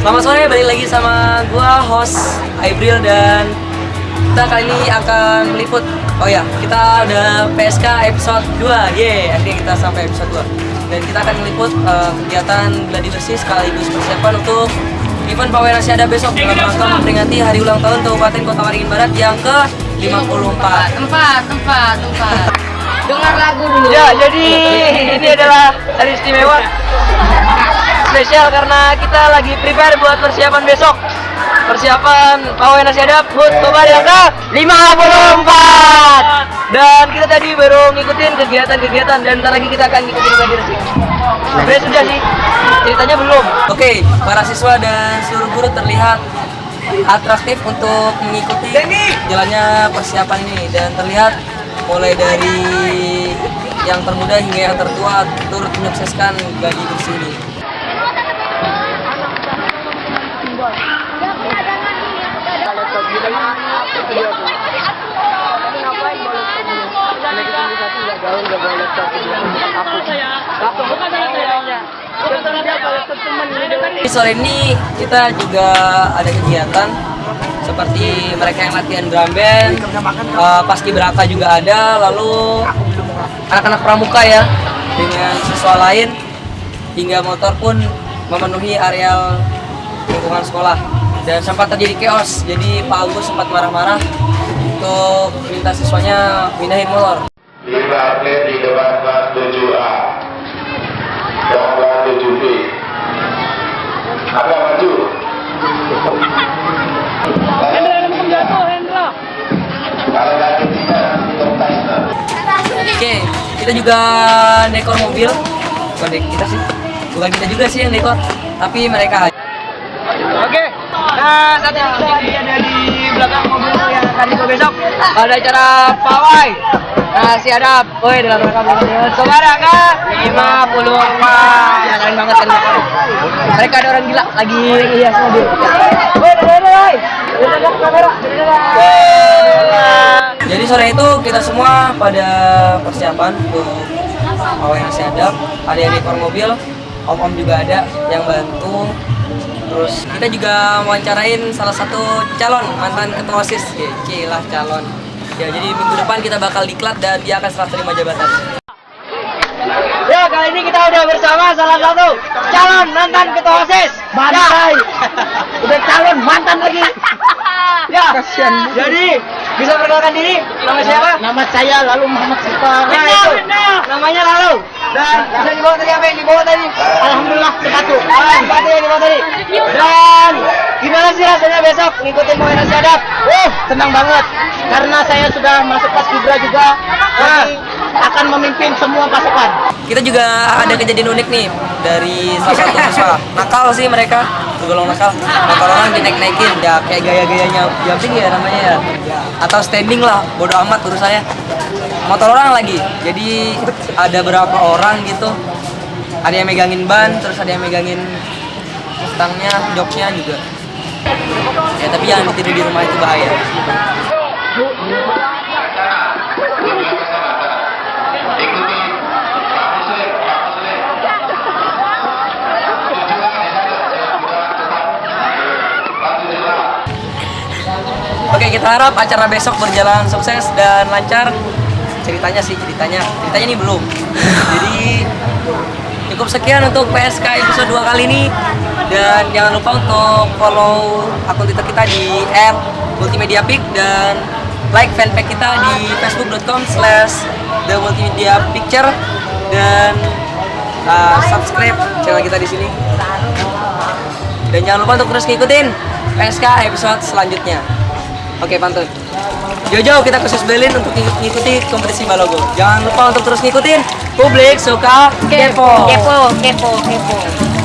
Selamat sore, balik lagi sama gua host Aibril dan kita kali ini akan meliput Oh ya, kita udah PSK episode 2 Yeay, akhirnya kita sampai episode 2 Dan kita akan meliput uh, kegiatan gladi bersih sekaligus persiapan untuk event Pawai Nasi Ada besok dalam rangka memperingati hari ulang tahun Kabupaten Kota Waringin Barat yang ke 54 Tempat, tempat, tempat. Dengar lagu dulu. Ya, jadi ini adalah hari istimewa spesial karena kita lagi prepare buat persiapan besok. Persiapan pawai nasi adap HUT Kobar yang ke 54. Dan kita tadi baru ngikutin kegiatan-kegiatan dan ntar lagi kita akan ngikutin lagi sih. Sebenarnya sudah sih, ceritanya belum. Oke, para siswa dan seluruh guru terlihat atraktif untuk mengikuti jalannya persiapan ini dan terlihat mulai dari yang termuda hingga yang tertua turut menyukseskan gladi bersih ini. Sore ini kita juga ada kegiatan seperti mereka yang latihan drum band, uh, paski beraka juga ada, lalu anak-anak pramuka ya dengan siswa lain hingga motor pun memenuhi areal lingkungan sekolah. Dan sempat terjadi chaos jadi Pak Agus sempat marah-marah untuk minta siswanya pindahin motor lima atlet di depan kelas 7A dan kelas 7B. Apa maju? Hendra, jatuh, Hendra. Kalau tidak, tuntas. Oke, kita juga dekor mobil. Bukan dek kita sih. Bukan kita juga sih yang dekor, tapi mereka aja. Oke. Nah, saat ini kita ada di belakang mobil yang akan dibawa besok. Ada acara pawai. Si ada, woi dalam rangka belakang Saudara kak, 54 Ya, keren banget kan Mereka ada orang gila. Lagi Woi, dadah, dadah, woi kamera, dadah. Jadi sore itu kita semua pada persiapan untuk pawai nasi adap, ada. Yang dekor mobil, om-om juga ada yang bantu. Terus kita juga wawancarain salah satu calon mantan ketua OSIS, ya, lah calon. Ya, jadi minggu depan kita bakal diklat dan dia akan serah terima jabatan. Ya, kali ini kita udah bersama salah satu calon mantan ketua OSIS. Bantai. Udah calon mantan lagi. Ya, kasihan. Jadi, bisa perkenalkan diri? Nama siapa? Nama saya lalu Muhammad Sifar. Nah, itu. Namanya lalu. Dan bisa dibawa tadi apa yang dibawa tadi? Alhamdulillah sepatu. Ah, sepatu yang dibawa tadi. Dan gimana sih rasanya besok ngikutin Nasi Adap? Uh, senang banget karena saya sudah masuk pas Kibra juga. Jadi akan memimpin semua pasukan. Kita juga ada kejadian unik nih dari salah satu siswa. Nakal sih mereka, tergolong nakal. Motor orang dinaik-naikin, ya kayak gaya-gayanya jumping ya namanya ya. Atau standing lah, bodo amat urusannya. Motor orang lagi, jadi ada berapa orang gitu. Ada yang megangin ban, terus ada yang megangin stangnya, joknya juga. Ya tapi jangan ditiru di rumah itu bahaya. Oke, kita harap acara besok berjalan sukses dan lancar. Ceritanya sih, ceritanya. Ceritanya ini belum. Jadi cukup sekian untuk PSK episode 2 kali ini. Dan jangan lupa untuk follow akun Twitter kita di @multimediapic dan like fanpage kita di facebook.com slash the multimedia picture dan uh, subscribe channel kita di sini. Dan jangan lupa untuk terus ngikutin PSK episode selanjutnya. Oke, pantun. Jojo, kita khusus Berlin untuk ngikuti kompetisi Balogo. Jangan lupa untuk terus ngikutin Publik Suka Kepo. Kepo, kepo, kepo.